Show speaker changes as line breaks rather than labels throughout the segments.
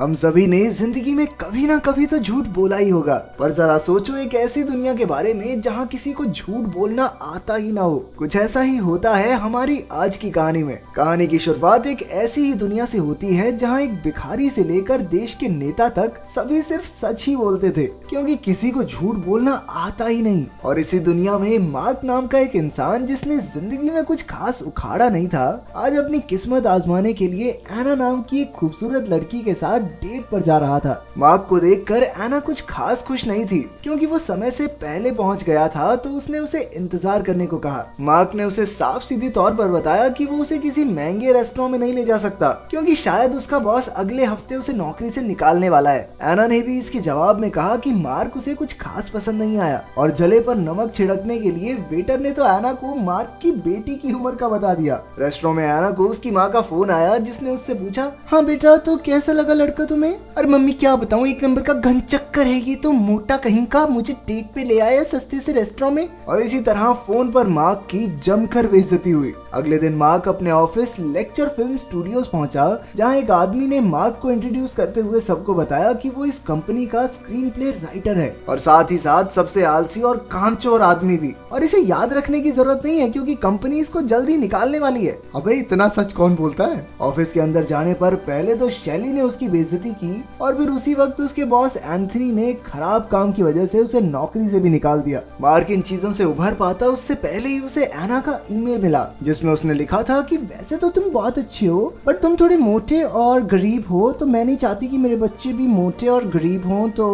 हम सभी ने ज़िंदगी में कभी ना कभी तो झूठ बोला ही होगा, पर जरा सोचो एक ऐसी दुनिया के बारे में जहाँ किसी को झूठ बोलना आता ही ना हो। कुछ ऐसा ही होता है हमारी आज की कहानी में। कहानी की शुरुआत एक ऐसी ही दुनिया से होती है जहाँ एक भिखारी से लेकर देश के नेता तक सभी सिर्फ़ सच ही बोलते थे, क्योंकि किसी को झूठ बोलना आता ही नहीं। और इसी दुनिया में मार्क नाम का एक इंसान जिसने ज़िंदगी में कुछ खास उखाड़ा नहीं था, आज अपनी किस्मत आजमाने के लिए एना नाम की एक खूबसूरत लड़की के साथ डेट पर जा रहा था। मार्क को देखकर एना कुछ खास खुश नहीं थी, क्योंकि वो समय से पहले पहुँच गया था तो उसने उसे इंतज़ार करने को कहा। मार्क ने उसे साफ़ सीधी तौर पर बताया कि वो उसे किसी महँगे रेस्टोरेंट में नहीं ले जा सकता, क्योंकि शायद उसका बॉस अगले हफ़्ते उसे नौकरी से निकालने वाला है। एना ने भी इसके जवाब में कहा कि मार्क उसे कुछ खास पसंद नहीं आया, और जले पर नमक छिड़कने के लिए वेटर ने तो एना को मार्क की बेटी की उम्र का बता दिया। रेस्टोरेंट में एना को उसकी माँ का फ़ोन आया, जिसने उससे पूछा हाँ बेटा तो कैसा लगा लड़का? लड़का तुम्हें? अरे मम्मी, क्या बताऊँ? एक नंबर का घन चक्कर है ये तो। मोटा कहीं का, मुझे डेट पे ले आया सस्ते से रेस्टोरेंट में। और इसी तरह फ़ोन पर मार्क की जमकर बेइज्जती हुई। अगले दिन मार्क अपने ऑफ़िस लेक्चर फ़िल्म स्टूडियोज पहुँचा, जहाँ एक आदमी ने मार्क को इंट्रोड्यूस करते हुए सबको बताया कि वो इस कंपनी का स्क्रीन प्ले राइटर है। और साथ ही साथ सबसे आलसी और कांचोर आदमी भी। और इसे याद रखने की ज़रूरत नहीं है, क्योंकि कंपनी इसको जल्दी निकालने वाली है। अबे, इतना सच कौन बोलता है? ऑफ़िस के अंदर जाने पर पहले तो शैली ने उसकी बेइज्जती की और फिर उसी वक्त उसके बॉस एंथनी ने खराब काम की वजह से उसे नौकरी से भी निकाल दिया। मार्क इन चीज़ों से उभर पाता, उससे पहले ही उसे एना का ईमेल मिला, जिसमें उसने लिखा था कि, वैसे तो तुम बहुत अच्छे हो बट तुम थोड़े मोटे और गरीब हो तो मैं नहीं चाहती कि मेरे बच्चे भी मोटे और गरीब हों तो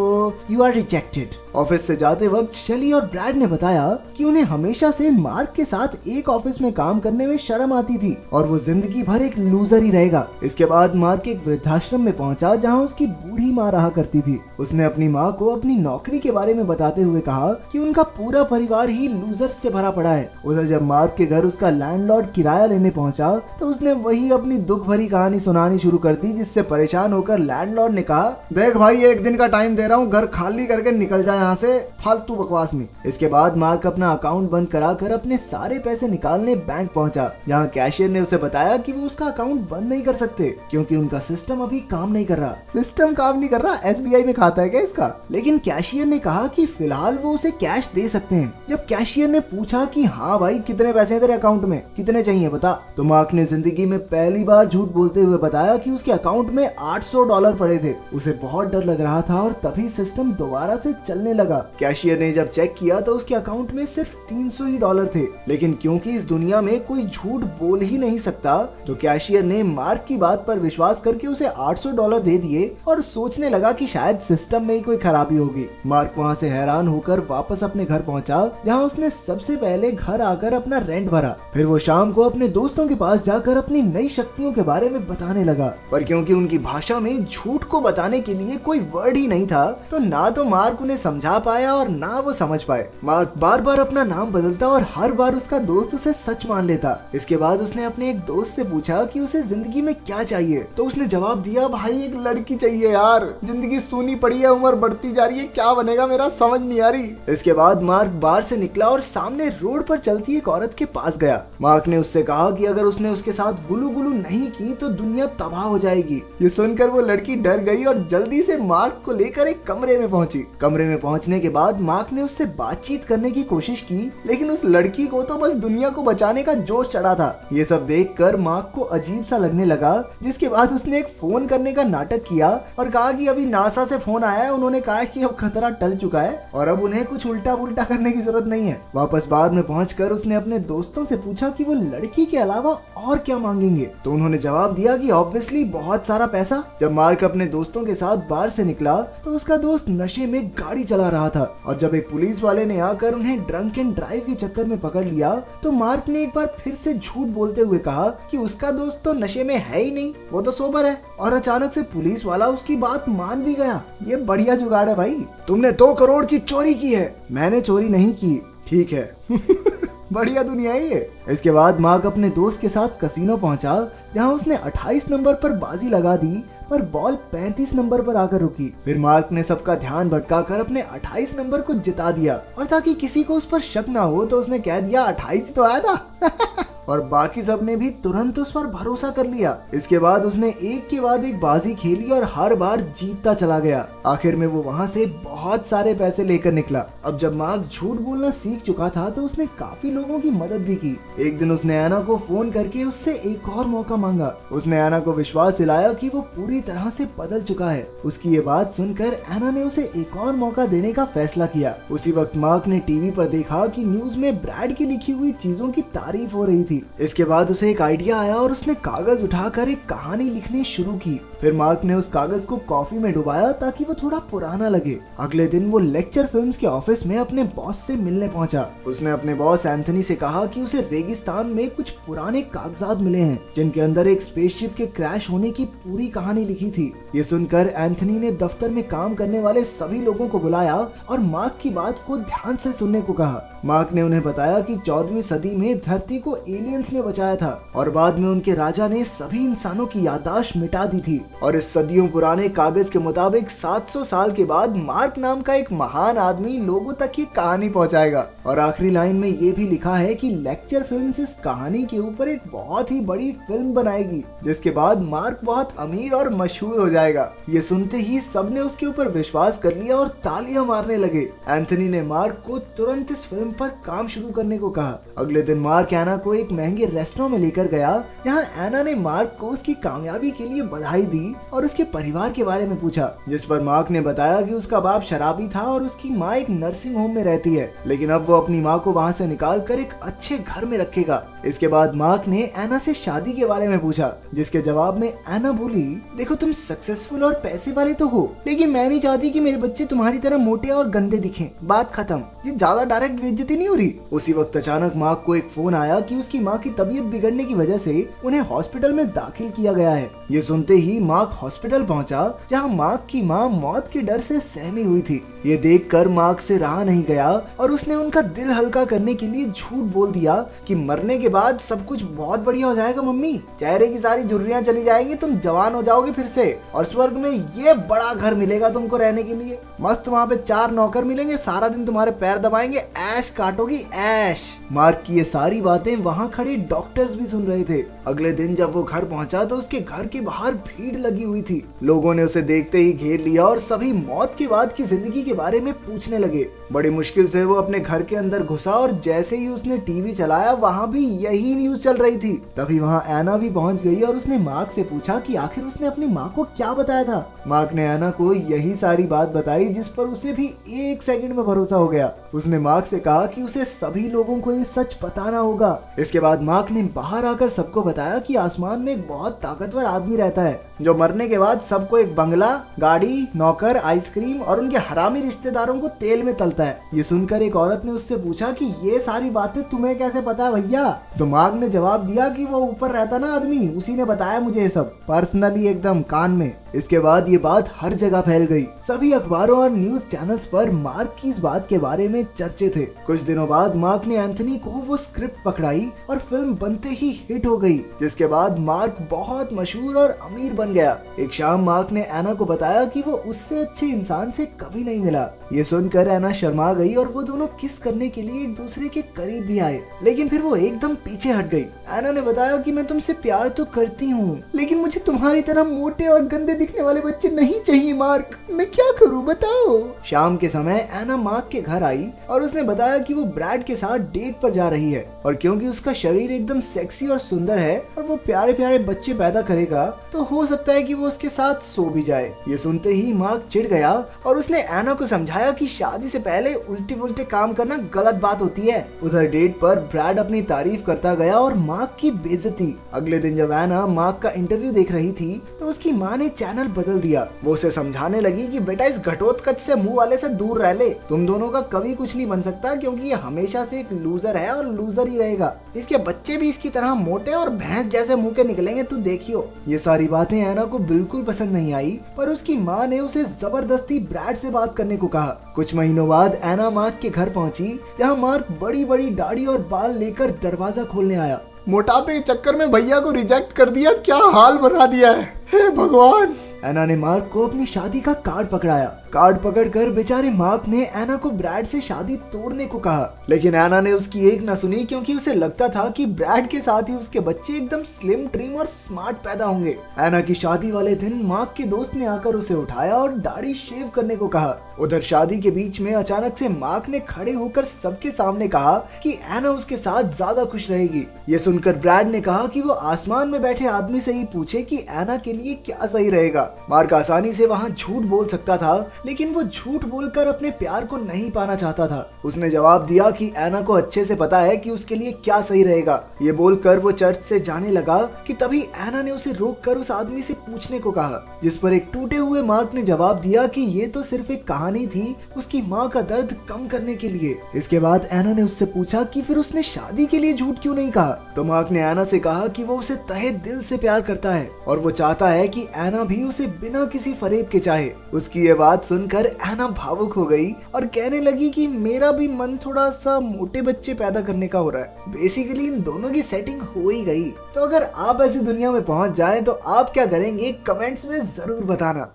यू आर रिजेक्टेड ऑफ़िस से जाते वक्त शैली और ब्रैड ने बताया कि उन्हें हमेशा से मार्क के साथ एक ऑफ़िस में काम करने में शर्म आती थी और वो ज़िंदगी भर एक लूजर ही रहेगा। इसके बाद मार्क एक वृद्धाश्रम में पहुँचा जहाँ उसकी बूढ़ी माँ रहा करती थी। उसने अपनी माँ को अपनी नौकरी के बारे में बताते हुए कहा कि उनका पूरा परिवार ही लूजर से भरा पड़ा है। उसे जब मार्क के घर उसका लैंडलॉर्ड किराया लेने पहुँचा तो उसने वही अपनी दुख भरी कहानी सुनानी शुरू कर दी, जिससे परेशान होकर लैंडलॉर्ड ने कहा, देख भाई, एक दिन का टाइम दे रहा हूँ, घर खाली करके निकल जाए यहाँ से फालतू बकवास में। इसके बाद मार्क अपना अकाउंट बंद कराकर अपने सारे पैसे निकालने बैंक पहुँचा, जहाँ कैशियर ने उसे बताया कि वो उसका अकाउंट बंद नहीं कर सकते, क्योंकि उनका सिस्टम अभी काम नहीं कर रहा। सिस्टम काम नहीं कर रहा? एसबीआई में खाता है क्या इसका? लेकिन कैशियर ने कहा की फ़िलहाल वो उसे कैश दे सकते हैं। जब कैशियर ने पूछा की हाँ भाई, कितने पैसे हैं तेरे अकाउंट में? कितने चाहिए बता? तो मार्क ने ज़िंदगी में पहली बार झूठ बोलते हुए बताया कि उसके अकाउंट में 800 डॉलर पड़े थे। उसे बहुत डर लग रहा था और तभी सिस्टम दोबारा से चलने लगा। कैशियर ने जब चेक किया तो उसके अकाउंट में सिर्फ़ 300 ही डॉलर थे। लेकिन क्योंकि इस दुनिया में कोई झूठ बोल ही नहीं सकता तो कैशियर ने मार्क की बात पर विश्वास करके उसे 800 डॉलर दे दिए और सोचने लगा कि शायद सिस्टम में ही कोई खराबी होगी। मार्क वहाँ से हैरान होकर वापस अपने घर पहुँचा, जहाँ उसने सबसे पहले घर आकर अपना रेंट भरा। फिर वो शाम को अपने दोस्तों के पास जाकर अपनी नई शक्तियों के बारे में बताने लगा। पर क्योंकि उनकी भाषा में झूठ को बताने के लिए कोई वर्ड ही नहीं था तो ना तो मार्क उन्हें पाया और ना वो समझ पाए। मार्क बार बार अपना नाम बदलता और हर बार उसका दोस्त उसे सच मान लेता। इसके बाद उसने अपने एक दोस्त से पूछा कि उसे ज़िंदगी में क्या चाहिए? तो उसने जवाब दिया, भाई, एक लड़की चाहिए यार। ज़िंदगी सुनी पड़ी है, उम्र बढ़ती जा रही है, क्या बनेगा मेरा? समझ नहीं आ रही। इसके बाद मार्क बार से निकला और सामने रोड पर चलती एक औरत के पास गया। मार्क ने उससे कहा कि अगर उसने उसके साथ गुलू गुलू नहीं की तो दुनिया तबाह हो जाएगी। ये सुनकर वो लड़की डर गई और जल्दी से मार्क को लेकर एक कमरे में पहुँची। कमरे में पहुँचने के बाद मार्क ने उससे बातचीत करने की कोशिश की, लेकिन उस लड़की को तो बस दुनिया को बचाने का जोश चढ़ा था। ये सब देख कर मार्क को अजीब सा लगने लगा, जिसके बाद उसने एक फ़ोन करने का नाटक किया और कहा कि अभी नासा से फ़ोन आया है, उन्होंने कहा कि अब खतरा टल चुका है और अब उन्हें कुछ उल्टा पुल्टा करने की ज़रूरत नहीं है। वापस बार में पहुँच उसने अपने दोस्तों से पूछा की वो लड़की के अलावा और क्या मांगेंगे। तो उन्होंने जवाब दिया कि ऑब्वियसली बहुत सारा पैसा। जब मार्क अपने दोस्तों के साथ बार से निकला तो उसका दोस्त नशे में गाड़ी चला रहा था और जब एक पुलिस वाले ने आकर उन्हें ड्रंक एंड ड्राइव के चक्कर में पकड़ लिया तो मार्क ने एक बार फिर से झूठ बोलते हुए कहा कि उसका दोस्त तो नशे में है ही नहीं, वो तो सोबर है। और अचानक से पुलिस वाला उसकी बात मान भी गया। ये बढ़िया जुगाड़ है भाई। तुमने दो करोड़ की चोरी की है। मैंने चोरी नहीं की। ठीक है। बढ़िया दुनिया है ये। इसके बाद मार्क अपने दोस्त के साथ कसिनो पहुँचा, जहाँ उसने 28 नंबर पर बाजी लगा दी, पर बॉल 35 नंबर पर आकर रुकी। फिर मार्क ने सबका ध्यान भटकाकर अपने 28 नंबर को जिता दिया। और ताकि किसी को उस पर शक ना हो तो उसने कह दिया 28 तो आया था। और बाकी सबने भी तुरंत उस पर भरोसा कर लिया। इसके बाद उसने एक के बाद एक बाजी खेली और हर बार जीतता चला गया। आखिर में वो वहाँ से बहुत सारे पैसे लेकर निकला। अब जब मार्क झूठ बोलना सीख चुका था तो उसने काफ़ी लोगों की मदद भी की। एक दिन उसने एना को फ़ोन करके उससे एक और मौका मांगा। उसने एना को विश्वास दिलाया कि वो पूरी तरह से बदल चुका है। उसकी ये बात सुनकर एना ने उसे एक और मौका देने का फैसला किया। उसी वक्त मार्क ने टीवी पर देखा कि न्यूज़ में ब्रैड की लिखी हुई चीज़ों की तारीफ़ हो रही थी। इसके बाद उसे एक आइडिया आया और उसने कागज़ उठाकर एक कहानी लिखनी शुरू की। फिर मार्क ने उस कागज़ को कॉफ़ी में डुबाया ताकि वो थोड़ा पुराना लगे। अगले दिन वो लेक्चर फिल्म्स के ऑफ़िस में अपने बॉस से मिलने पहुँचा। उसने अपने बॉस एंथनी से कहा कि उसे रेगिस्तान में कुछ पुराने कागजात मिले हैं, जिनके अंदर एक स्पेसशिप के क्रैश होने की पूरी कहानी लिखी थी। ये सुनकर एंथनी ने दफ्तर में काम करने वाले सभी लोगों को बुलाया और मार्क की बात को ध्यान से सुनने को कहा। मार्क ने उन्हें बताया कि चौदहवीं सदी में धरती को एलियंस ने बचाया था और बाद में उनके राजा ने सभी इंसानों की यादाश्त मिटा दी थी। और इस सदियों पुराने कागज़ के मुताबिक 700 साल के बाद मार्क नाम का एक महान आदमी लोगों तक ये कहानी पहुंचाएगा। और आखिरी लाइन में ये भी लिखा है कि लेक्चर फ़िल्म इस कहानी के ऊपर एक बहुत ही बड़ी फ़िल्म बनाएगी, जिसके बाद मार्क बहुत अमीर और मशहूर हो जाएगा। ये सुनते ही सबने उसके ऊपर विश्वास कर लिया और तालियाँ मारने लगे। एंथनी ने मार्क को तुरंत इस फ़िल्म पर काम शुरू करने को कहा। अगले दिन मार्क एना को एक महँगे रेस्टोरेंट में लेकर गया। जहाँ एना ने मार्क को उसकी कामयाबी के लिए बधाई दी। और उसके परिवार के बारे में पूछा, जिस पर मार्क ने बताया कि उसका बाप शराबी था और उसकी माँ एक नर्सिंग होम में रहती है, लेकिन अब वो अपनी माँ को वहाँ से निकाल कर एक अच्छे घर में रखेगा। इसके बाद मार्क ने एना से शादी के बारे में पूछा, जिसके जवाब में एना बोली, देखो, तुम सक्सेसफुल और पैसे वाले तो हो, लेकिन मैं नहीं चाहती कि मेरे बच्चे तुम्हारी तरह मोटे और गंदे दिखें। बात खत्म। ये ज़्यादा डायरेक्ट बेइज्जती नहीं हो रही? उसी वक्त अचानक मार्क को एक फ़ोन आया कि उसकी माँ की तबीयत बिगड़ने की वजह से उन्हें हॉस्पिटल में दाखिल किया गया है। ये सुनते ही मार्क हॉस्पिटल पहुँचा, जहाँ मार्क की माँ मौत के डर से सहमी हुई थी। ये देखकर मार्क से रहा नहीं गया, और उसने उनका दिल हल्का करने के लिए झूठ बोल दिया कि मरने के बाद सब कुछ बहुत बढ़िया हो जाएगा, मम्मी। चेहरे की सारी जुर्रियाँ चली जाएँगी, तुम जवान हो जाओगे फिर से। और स्वर्ग में ये बड़ा घर मिलेगा तुमको रहने के लिए। मस्त वहाँ पे चार नौकर मिलेंगे, सारा दिन तुम्हारे पैर दबाएँगे, ऐश काटोगी, ऐश। मार्क की ये सारी बातें वहाँ खड़े डॉक्टर्स भी सुन रहे थे। अगले दिन जब वो घर पहुँचा तो उसके घर के बाहर भीड़ लगी हुई थी। लोगों ने उसे देखते ही घेर लिया और सभी मौत के बाद की ज़िंदगी के बारे में पूछने लगे। बड़ी मुश्किल से वो अपने घर के अंदर घुसा और जैसे ही उसने टीवी चलाया, वहाँ भी यही न्यूज़ चल रही थी। तभी वहाँ एना भी पहुँच गई और उसने मार्क से पूछा कि आखिर उसने अपनी माँ को क्या बताया था? मार्क ने एना को यही सारी बात बताई जिस पर उसे भी एक सेकंड में भरोसा हो गया। उसने मार्क से कहा कि उसे सभी लोगों को ये सच बताना होगा। इसके बाद मार्क ने बाहर आकर सबको बताया की आसमान में एक बहुत ताकतवर आदमी रहता है। जो मरने के बाद सबको एक बंगला, गाड़ी, नौकर, आइसक्रीम और उनके हरामी रिश्तेदारों को तेल में तलता है। ये सुनकर एक औरत ने उससे पूछा कि ये सारी बातें तुम्हें कैसे पता है भैया? तो माग ने जवाब दिया कि वो ऊपर रहता ना आदमी, उसी ने बताया मुझे ये सब। पर्सनली एकदम कान में। इसके बाद ये बात हर जगह फैल गई। सभी अखबारों और न्यूज़ चैनल्स पर मार्क की इस बात के बारे में चर्चे थे। कुछ दिनों बाद मार्क ने एंथनी को वो स्क्रिप्ट पकड़ाई और फ़िल्म बनते ही हिट हो गई, जिसके बाद मार्क बहुत मशहूर और अमीर बन गया। एक शाम मार्क ने एना को बताया कि वो उससे अच्छे इंसान से कभी नहीं मिला। ये सुनकर एना शर्मा गई और वो दोनों किस करने के लिए एक दूसरे के करीब भी आए, लेकिन फिर वो एकदम पीछे हट गई। एना ने बताया कि मैं तुमसे प्यार तो करती हूँ, लेकिन मुझे तुम्हारी तरह मोटे और गंदे दिखने वाले बच्चे नहीं चाहिए मार्क। मैं क्या करूँ, बताओ। शाम के समय एना मार्क के घर आई और उसने बताया कि वो ब्रैड के साथ डेट पर जा रही है और क्योंकि उसका शरीर एकदम सेक्सी और सुंदर है और वो प्यारे प्यारे बच्चे पैदा करेगा तो हो सकता है कि वो उसके साथ सो भी जाए। ये सुनते ही मार्क चिढ़ गया और उसने एना को समझाया कि शादी से पहले उल्टे उल्टे काम करना गलत बात होती है। उधर डेट पर ब्रैड अपनी तारीफ़ करता गया और मार्क की बेजती अगले दिन जब एना मार्क का इंटरव्यू देख रही थी तो उसकी माँ ने चैनल बदल दिया। वो उसे समझाने लगी कि बेटा इस घटोत्कच से मुँह वाले से दूर रह ले। तुम दोनों का कभी कुछ नहीं बन सकता क्योंकि ये हमेशा से एक लूजर है और लूजर ही रहेगा। इसके बच्चे भी इसकी तरह मोटे और भैंस जैसे मुँह के निकलेंगे, तू देखियो। ये सारी बातें एना को बिल्कुल पसंद नहीं आई, पर उसकी माँ ने उसे ज़बरदस्ती ब्रैड से बात करने को कहा। कुछ महीनों बाद एना मार्क के घर पहुँची, जहाँ मार्क बड़ी बड़ी दाढ़ी और बाल लेकर दरवाज़ा खोलने आया। मोटापे के चक्कर में भैया को रिजेक्ट कर दिया, क्या हाल बना दिया है? हे भगवान! एना ने मार्क को अपनी शादी का कार्ड पकड़ाया। कार्ड पकड़कर बेचारे मार्क ने एना को ब्रैड से शादी तोड़ने को कहा। लेकिन एना ने उसकी एक न सुनी क्योंकि उसे लगता था कि ब्रैड के साथ ही उसके बच्चे एकदम स्लिम, ट्रिम और स्मार्ट पैदा होंगे। एना की शादी वाले दिन मार्क के दोस्त ने आकर उसे उठाया और दाढ़ी शेव करने को कहा। उधर शादी के बीच में अचानक से मार्क ने खड़े होकर सबके सामने कहा कि एना उसके साथ ज़्यादा खुश रहेगी। ये सुनकर ब्रैड ने कहा कि वो आसमान में बैठे आदमी से ही पूछे कि एना के लिए क्या सही रहेगा। मार्क आसानी से वहाँ झूठ बोल सकता था लेकिन वो झूठ बोलकर अपने प्यार को नहीं पाना चाहता था। उसने जवाब दिया कि एना को अच्छे से पता है कि उसके लिए क्या सही रहेगा। ये बोलकर वो चर्च से जाने लगा कि तभी एना ने उसे रोक कर उस आदमी से पूछने को कहा, जिस पर एक टूटे हुए मार्क ने जवाब दिया कि ये तो सिर्फ़ एक कहानी थी उसकी माँ का दर्द कम करने के लिए। इसके बाद एना ने उससे पूछा कि फिर उसने शादी के लिए झूठ क्यों नहीं कहा? तो मार्क ने एना से कहा कि वो उसे तहे दिल से प्यार करता है और वो चाहता है कि एना भी उसे बिना किसी फरेब के चाहे। उसकी ये बात सुनकर एना भावुक हो गई और कहने लगी कि मेरा भी मन थोड़ा सा मोटे बच्चे पैदा करने का हो रहा है। बेसिकली इन दोनों की सेटिंग हो ही गई। तो अगर आप ऐसी दुनिया में पहुँच जाए तो आप क्या करेंगे? कमेंट्स में ज़रूर बताना।